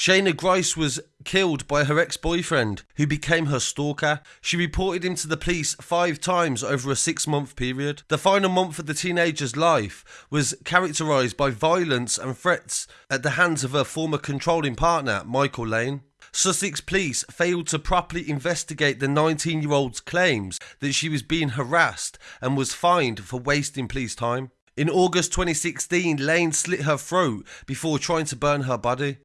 Shana Grice was killed by her ex boyfriend, who became her stalker. She reported him to the police five times over a six month period. The final month of the teenager's life was characterized by violence and threats at the hands of her former controlling partner, Michael Lane. Sussex police failed to properly investigate the 19 year old's claims that she was being harassed and was fined for wasting police time. In August 2016, Lane slit her throat before trying to burn her body.